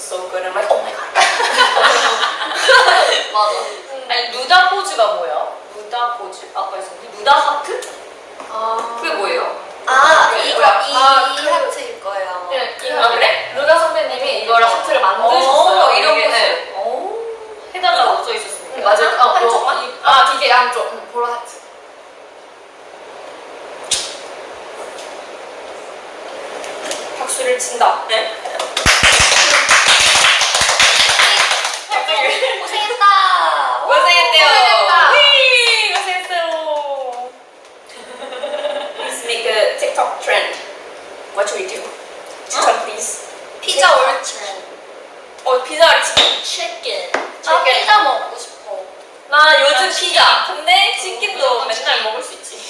so good. I'm like, oh my god. 맞아. 음. 아니, 누다 포즈가 뭐야? 누다 포즈? 아까 있었는데? 누다 하트? 아. 그게 뭐예요? 아, 그 이거, 이, 아, 이 그 하트일 거예요. 네, 이, 아, 그래? 누다 선배님이 이거랑 어. 하트를 만드셨어요. 어, 이런 거. 네. 어. 해달라고 써 있었습니다. 음, 맞아요. 아, 한쪽만? 아, 이게 양쪽. 응, 보라 하트. 박수를 친다. 네? 오늘 고생했다. 고생했대요. 고생했다. 휘, 고생했어요. Let's make a TikTok trend. What should we do? TikTok, please. 피자 or chicken? 어, 피자 or 치킨? 치킨. 나 피자 먹고 싶어. 나 요즘 피자. 근데 치킨도 맨날 먹을 수 있지.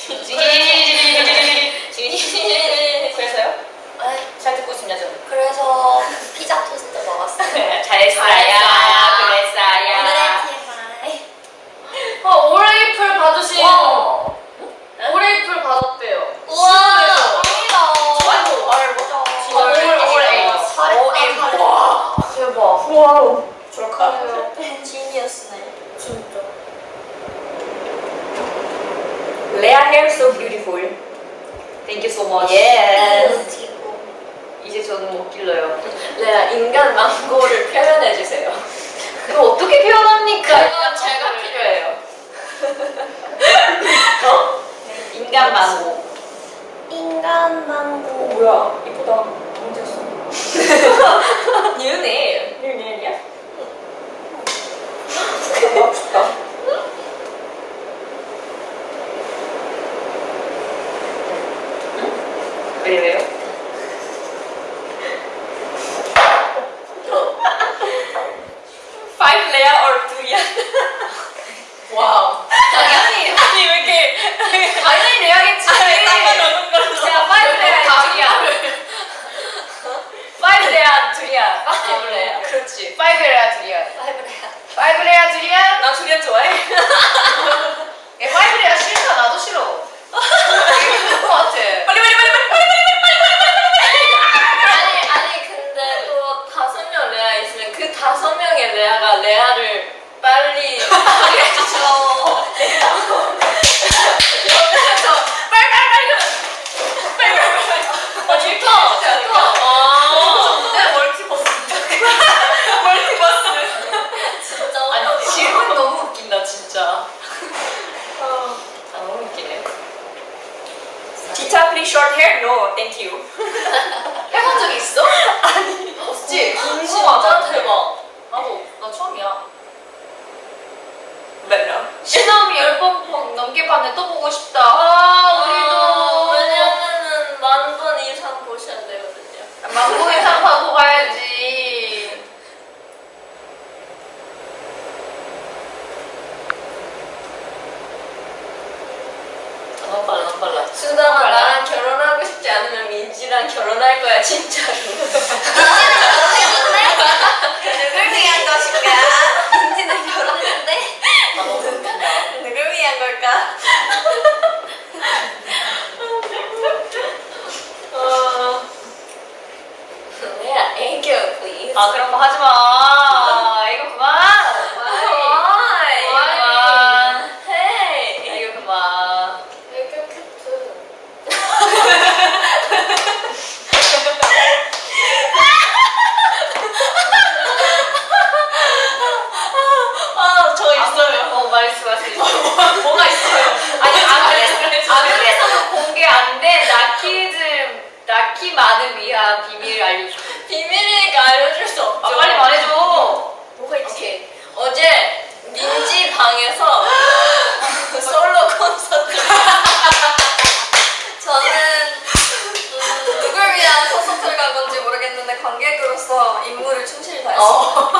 어.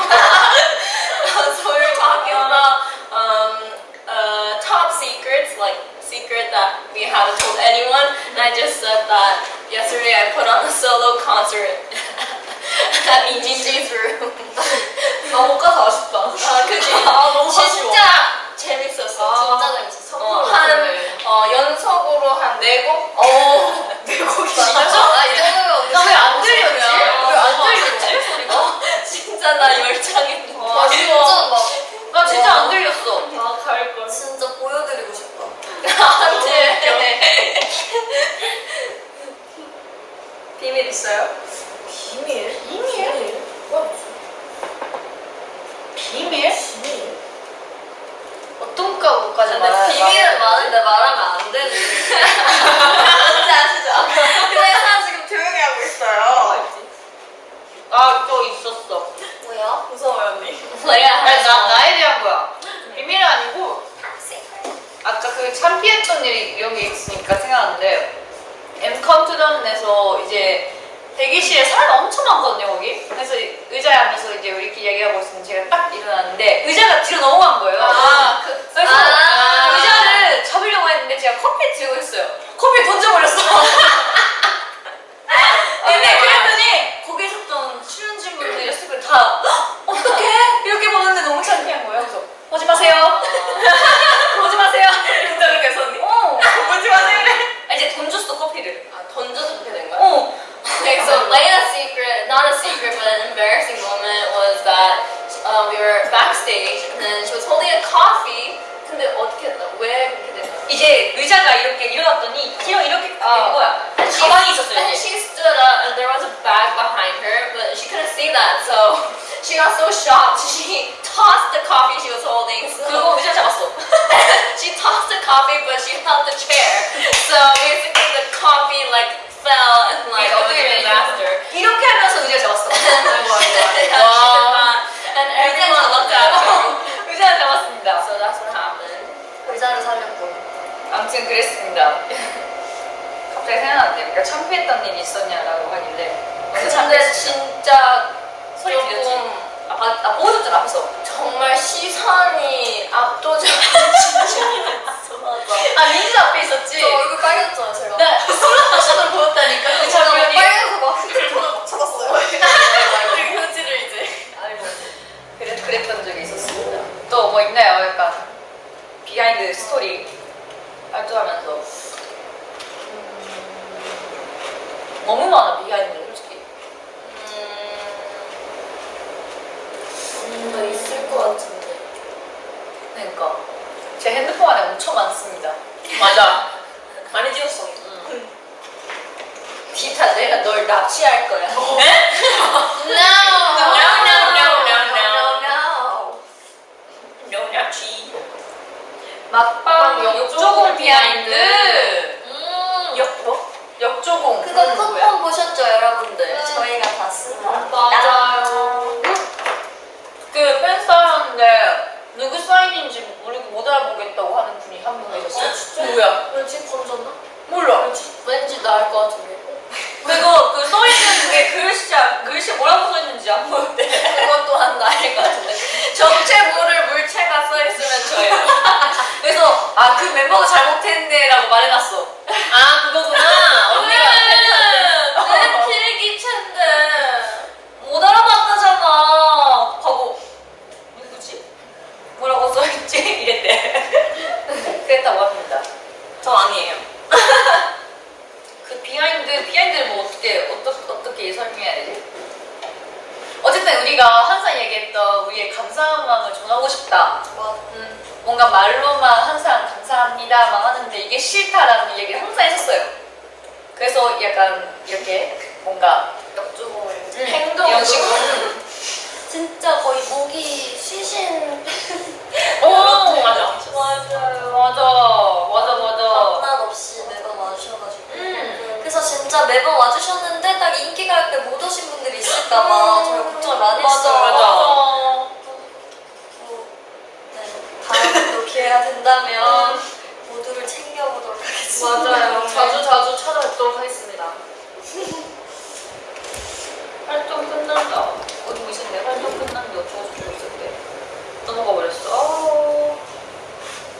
서울 밖에서 um, uh, top secrets, like secret that we haven't told anyone. And I just said that yesterday I put on a solo concert at Minji's room. 아못 가서 아쉽다. 아, 그지? 의자에 앉아서 이제 우리끼리 얘기하고 있으면 제가 딱 일어났는데, 의자가 뒤로 넘어간 거예요. 아, 그, 그래서 아. 의자를 잡으려고 했는데 제가 커피 들고 있어요. 커피 던져버렸어. were backstage and then she was holding a coffee. 근데 어떻게 했나? 왜 그렇게 된 거야? 이제 의자가 이렇게 일어났더니 뒤로 이렇게 된 어. 거야. And she- 가방이 있었어요. And 이게. she stood up and there was a bag behind her, but she couldn't see that, so she got so shocked. She tossed the coffee she was holding. So 그리고 의자 잡았어. she tossed the coffee, but she held the chair. So basically, the coffee like fell and like it was a disaster. 이렇게 하면서 의자 잡았어. Yeah, she did that. And everyone 의자를 살렸고. 아무튼 그랬습니다. 갑자기 생각났는데, 그러니까 창피했던 일이 있었냐라고 하길래. 근데 진짜 소리? 조금 아, 봐- 아 보여줬잖아 앞에서. 정말 시선이 압도적인 진심이었어. 맞아. 아 민지 앞에 있었지. 저 얼굴 빨개졌잖아요, 제가. 나 슬로모션으로 보였다니까 그막 장면이. 빨개서 막 휴대폰을 막 찾았어요. 그리고 효지를 이제. 아이고 그래 그랬던 적이 있었습니다. 또 뭐 있나요? 약간 비하인드 스토리 발표하면서 음, 너무 많아 비하인드 솔직히. 뭔가 있을 것 같은데. 그러니까 제 핸드폰 안에 엄청 많습니다. 맞아. 많이 찍었어. 디타 내가 널 납치할 거야. No! No, no, no, no, no. no. 명약쥐. 막방 역조공 비하인드. 음. 역 뭐? 역조공. 그거 그건 뭐야? 쿠폰 보셨죠, 여러분들? 음. 저희가 다 쓴다. 맞아요. 그 팬사였는데 누구 사인인지 모르고 못 알아보겠다고 하는 분이 한 분 누구야? 왠지 던졌나? 몰라. 왠지 나을 것 같은데. 거의 목이 시신 오 맞아. 맞아요. 맞아 맞아 맞아. 장난 없이 매번 와주셔가지고. 음. 그래서 진짜 매번 와주셨는데 딱 인기가 할때못 오신 분들이 있을까봐 음. 정말 걱정을 많이 맞아, 했어요. 맞아. 맞아 네, 다음에도 기회가 된다면 음. 모두를 챙겨보도록 하겠습니다. 맞아요. 네. 자주 자주 찾아뵙도록 하겠습니다. 활동 끝난다. 어디 보셨네요? 활동 근데 어쩌고 저쩌고 있었대. 넘어가 버렸어? 어,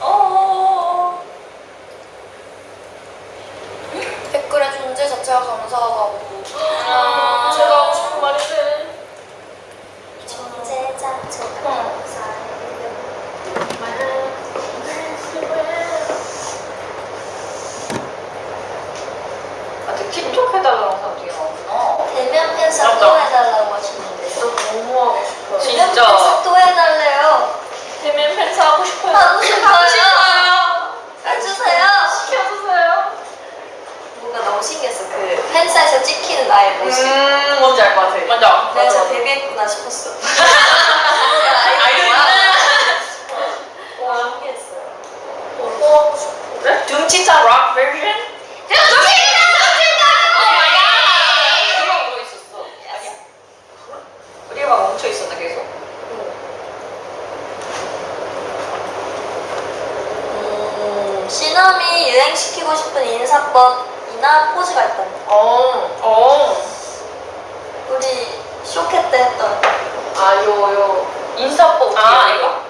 어, 어어 댓글의 존재 자체가 감사하고. 아 제가 하고 싶은 말인데 존재 자체가 아, 감사해요 틱톡 해달라는 사람 되게 없구나. 대면 팬사람 나의 모습. 음, 뭔지 알 것 같아. 맞아. 내가 맞아, 진짜 맞아. 데뷔했구나 싶었어. 아이돌이구나. 어, 신기했어요. 어, 그래? 네? 둠치타 락 버전? 어, 네. 아, 음, 시키고 싶은 인사법. 느낌이나 포즈가 있다는 거. 어, 어. 우리 쇼케 때 했던. 아, 요, 요. 인사법. 아, 이거?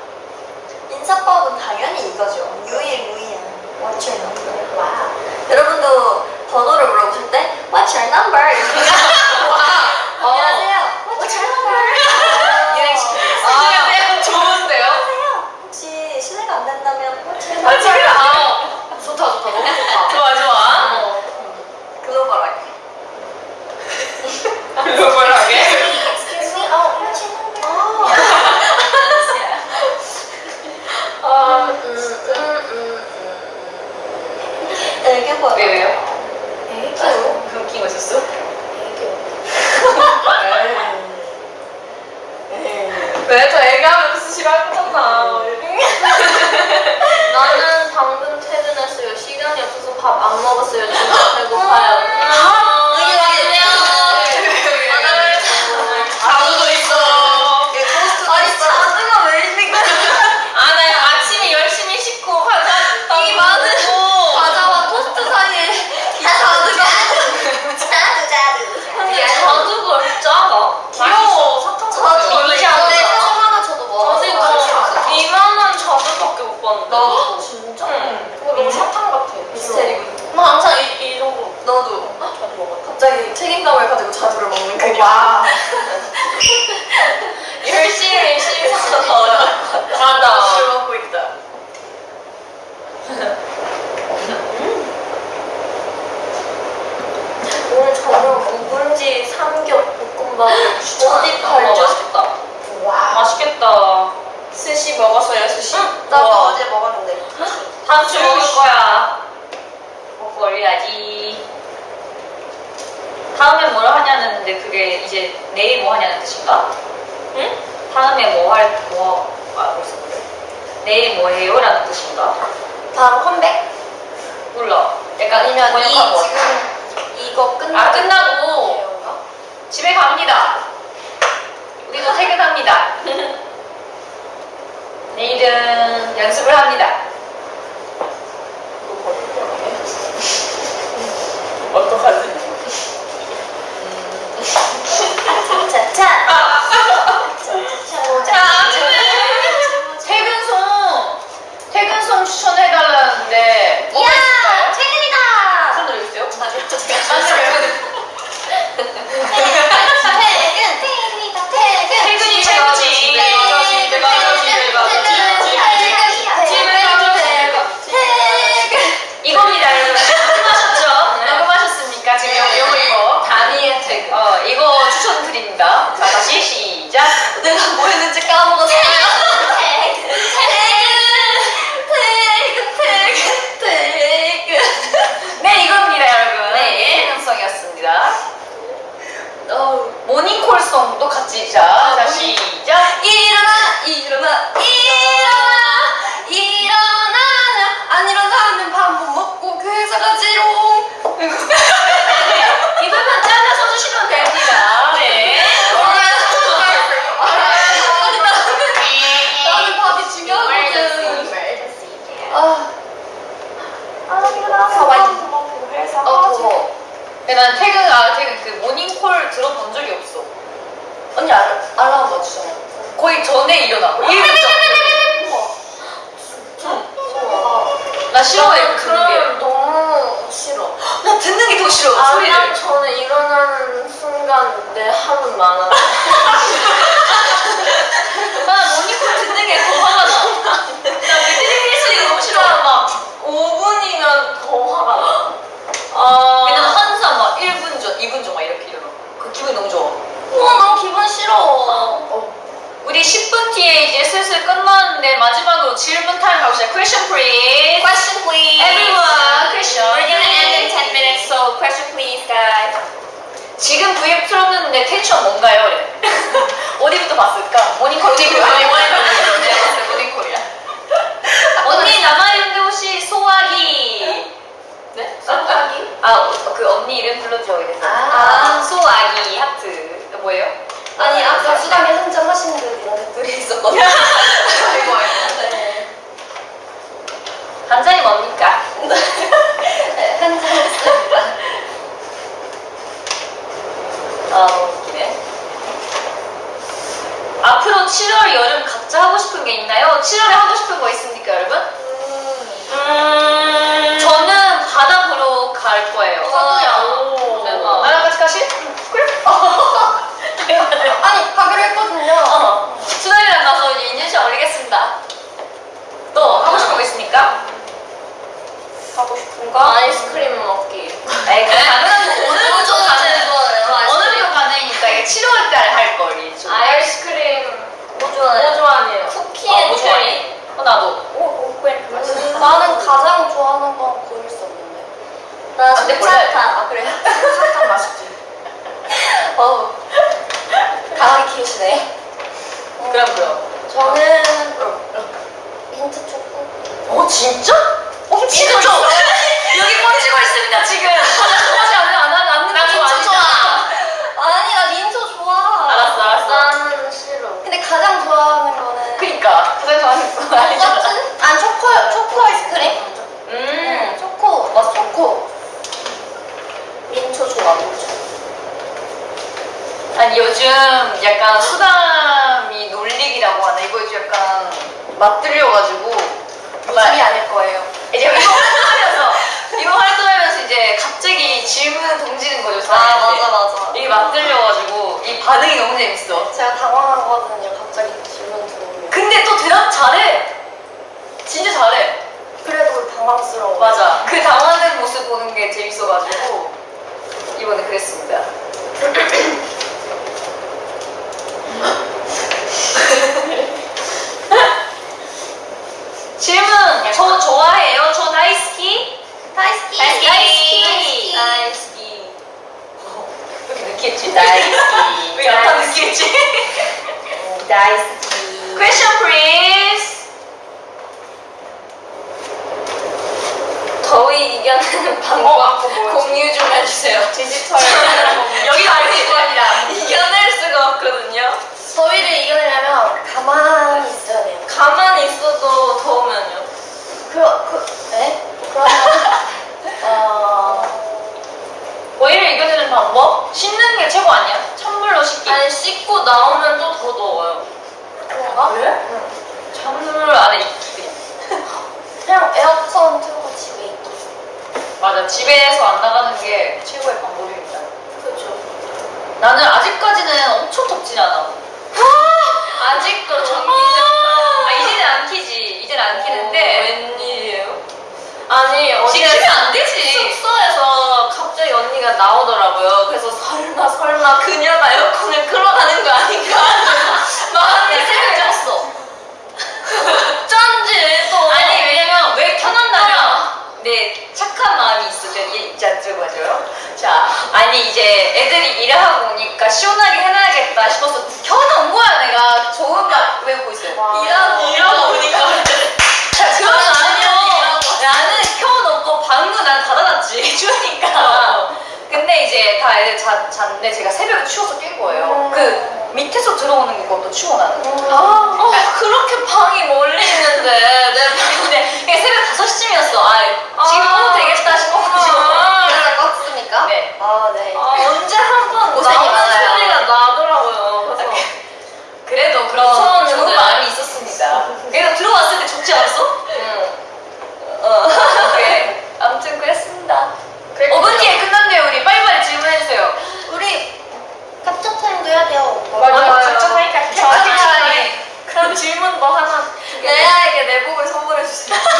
같이 먹을 거야. 먹고 올려야지. 다음에 뭘 하냐는데 그게 이제 내일 뭐 하냐는 뜻인가? 응? 다음에 뭐 할, 뭐, 아, 벌써 그래. 내일 뭐 해요? 라는 뜻인가? 다음 컴백? 몰라. 약간 아니면 뭐 이, 지금 이거 끝나고. 아, 끝나고. 집에 갑니다. 우리도 퇴근합니다. 내일은 연습을 합니다. Eu tô fazendo 근데 난 퇴근, 아, 퇴근, 그 모닝콜 들어본 적이 없어. 언니 알, 알람 맞추잖아. 거의 전에 일어나. 1분 전. 나 싫어해, 그 그런 게. 너무 싫어. 나 듣는 게 더 싫어, 아, 소리를. 전에 일어나는 순간 내 하은 많아. 우리 10분 뒤에 이제 슬슬 끝나는데 마지막으로 질문 타임 가봅시다. Question please. Question please. Everyone, question. We're gonna end in 10 minutes, so question please, guys. 지금 V앱 틀었는데 텐션 뭔가요? 어디부터 봤을까? 모닝콜이야. 모닝콜이야. 언니 남아있는데 혹시 소아기. 네? 깜짝이? 아, 그 언니 이름 불러줘 이래서. 아. 소아기 하트. 뭐예요? 아니 아까 수당에 한잔 하시는 분 이런 댓글이 있었거든요. 아이고 아이고. 네. 한 잔이 뭡니까? 네, 한잔 했습니다. 아, 너무 웃기네. 앞으로 7월 여름 각자 하고 싶은 게 있나요? 7월에 하고 싶은 거 있습니까, 여러분? 음. 저는 바다 보러 갈 거예요. 저도요. 대박. 나랑 같이 가실? 그래? 아니 가기로 했거든요. 어. 수다이랑 가서 이제 인증샷 올리겠습니다. 또 하고 싶은 거 있습니까? 하고 싶은 거? 아이스크림 먹기. 에이, 그 당연한 거. 오늘부터 저도 가는 좋아해요. 오늘부터 가능이니까 이게 7월 달에 할 거리. 좀. 아이스크림 뭐 좋아해요? 뭐 좋아하네요? 쿠키 아, and 뭐 크림. 좋아해? 어, 나도. 오, 오, 그래. 음, 나는 좋아하는 건 고를 수 없는데. 나 근데 원래- 솜사탕. 아, 그래? 솜사탕 맛있지. 어우. 강하게 키우시네. 그럼 그럼. 저는 민트 초코. 어 진짜? 어 진짜 저 여기 꽂히고 있습니다 지금. 하지 않는 안 하는 안 나 민초 좋아. 아니 나 민초 좋아. 알았어 알았어. 나는 싫어. 근데 가장 좋아하는 거는 그니까 가장 좋아하는 거 알죠? 똑같은? 아니 초코 초코 아이스크림. 음. 초코 맞 초코. 민초 좋아 민초. 아니 요즘 약간 수담이 놀리기라고 하나 이거 요즘 약간 맞들려가지고 웃음이 아닐 거예요. 이제 이거 활동하면서 이거 활동하면서 이제 갑자기 질문 던지는 거죠 아. 맞아 맞아. 이게 맞들려가지고 이 반응이 너무 재밌어. 제가 당황하거든요. 갑자기 질문 들어오면. 근데 또 대답 잘해. 진짜 잘해. 그래도 당황스러워. 맞아. 그 당황된 모습 보는 게 재밌어가지고 이번에 그랬습니다. 질문. 저 좋아해요. 저 다이스키. 다이스키. 왜 이렇게 느끼했지? 다이스키. 왜 약간 느끼했지? 다이스키. Question please. 더위 이겨내는 방법 공유 좀 해주세요. 디지털. 여기 알고 있습니다. 이겨낼 수가 없거든요. 더위를 이겨내려면 가만히 있어야 돼요. 가만히 있어도 더우면요. 그, 그, 네? 그러면, 어, 더위를 이겨내는 방법? 씻는 게 최고 아니야? 찬물로 씻기. 씻고 나오면 또 더 더워요. 그런가? 그래? 찬물 안에 있기. 그냥 에어컨 틀고 집에 있기. 맞아. 집에서 안 나가는 게 최고의 방법입니다. 그렇죠. 나는 아직까지는 엄청 덥진 않아. 아직도 전기장판. 아, 이제는 안 키지. 이제는 안 키는데. 웬일이에요? 아니 어제 지키면 안 되지. 숙소에서 언니가 나오더라고요. 그래서 설마 설마 그녀가 에어컨을 끌어가는 거 아닌가? 마음이 생겼어. 쩐지 또. 아니 왜냐면 왜 켜놨냐면 내 착한 마음이 있어 저기 있지 않죠 맞아요? 자 아니 이제 애들이 일을 하고 오니까 시원하게 해놔야겠다 싶어서 애들 자, 잤는데 제가 새벽에 추워서 깬 거예요 그 밑에서 들어오는 게 그것도 추워 나는 아, 어, 그렇게 방이 멀리 있는데 내 근데 그게 새벽 5시쯤이었어 아 지금 아. 되겠다 싶어가지고 아. 껐습니까? 네. 아, 네. 아, Yes.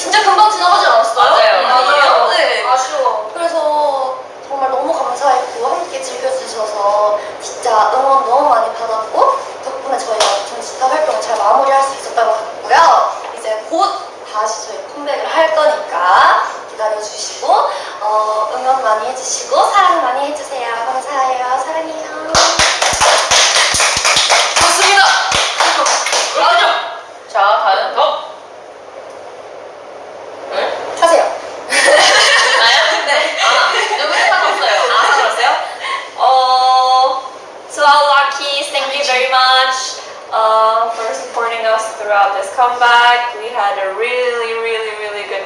진짜 금방 지나가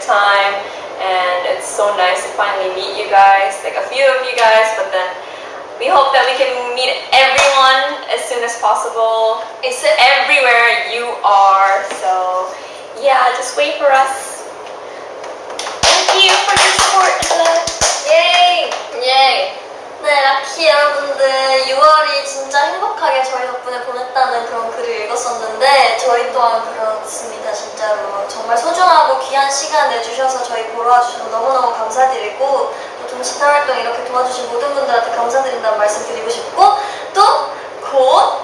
time and it's so nice to finally meet you guys, like a few of you guys, but then we hope that we can meet everyone as soon as possible. It's everywhere you are, so yeah, just wait for us. 행복하게 저희 덕분에 보냈다는 그런 글을 읽었었는데 저희 또한 그렇습니다 진짜로. 정말 소중하고 귀한 시간 내주셔서 저희 보러 와주셔서 너무너무 감사드리고 또 동시타 활동 이렇게 도와주신 모든 분들한테 감사드린다는 말씀 드리고 싶고 또곧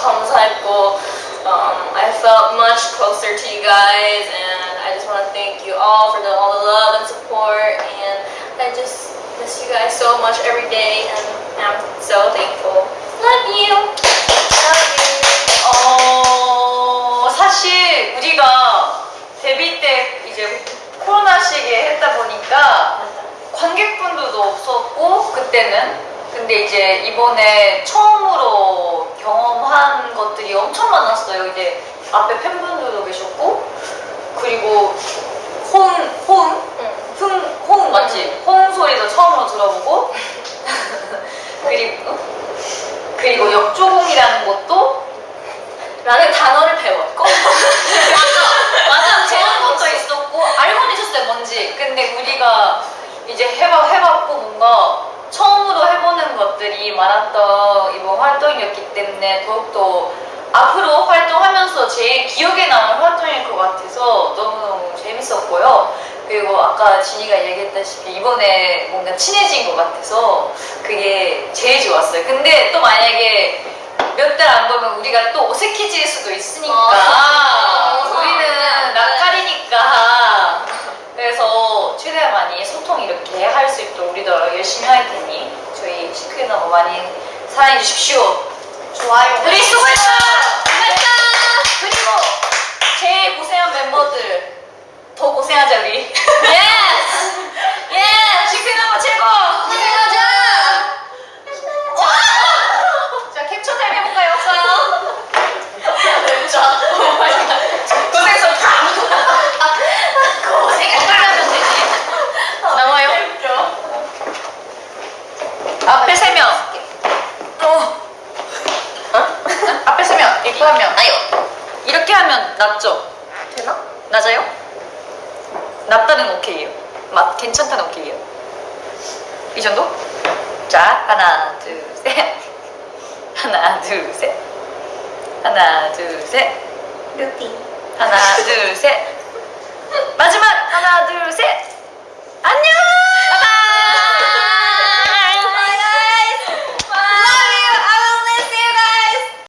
감사했고 um, I felt much closer to you guys and I just want to thank you all for the, all the love and support and I just miss you guys so much every day and I'm so thankful. Love you! Love you! 어, 사실 우리가 데뷔 때 이제 코로나 시기에 했다 보니까 관객분들도 없었고 그때는 근데 이제 이번에 처음으로 경험한 것들이 엄청 많았어요. 이제 앞에 팬분들도 계셨고 그리고 혼, 호응? 흥, 호응 맞지? 호응 소리도 처음으로 들어보고 그리고 어? 그리고 역조공이라는 것도 라는 단어를 배웠고 맞아! 맞아! 네. 제한 것도 있었고 알고는 있었어요 뭔지 근데 우리가 이제 해봐, 해봤고 뭔가 것들이 많았던 이번 활동이었기 때문에 더욱더 앞으로 활동하면서 제일 기억에 남을 활동일 것 같아서 너무너무 재밌었고요. 그리고 아까 진이가 얘기했다시피 이번에 뭔가 친해진 것 같아서 그게 제일 좋았어요. 근데 또 만약에 몇 달 안 보면 우리가 또 어색해질 수도 있으니까 아, 우리는 낯가리니까 그래서 최대한 많이 소통 이렇게 할 수 있도록 우리도 열심히 할 테니 저희 시크릿 너무 많이 사랑해 주십시오. 좋아요. 우리 수고했어! 그리고 제일 고생한 멤버들 더 고생하자 우리.